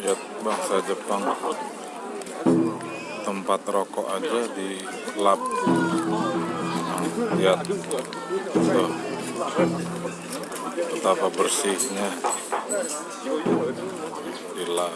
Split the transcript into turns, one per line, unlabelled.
lihat bangsa Jepang. Tempat rokok aja di lab. Lihat. Tuh. Betapa bersihnya. Di lab.